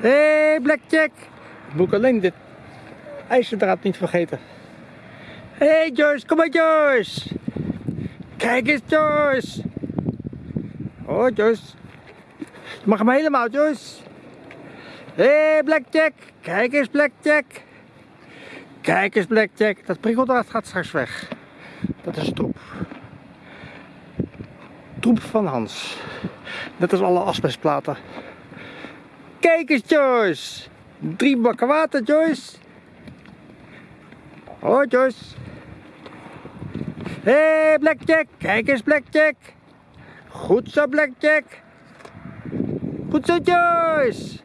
Hé, hey, Blackjack. Moet ik alleen dit ijzerdraad niet vergeten. Hé, hey, Joyce, kom maar, Joyce. Kijk eens, Joyce. Oh, Joyce. Je mag hem helemaal, Joyce. Hé, hey, Blackjack. Kijk eens, Blackjack. Kijk eens, Blackjack. Dat prikkeldraad gaat straks weg. Dat is troep. Troep van Hans. Net als alle asbestplaten. Kijk eens, Joyce. Drie bakken water, Joyce. Oh, Joyce. Hé, hey, Blackjack. Kijk eens, Blackjack. Goed zo, Blackjack. Goed zo, Joyce.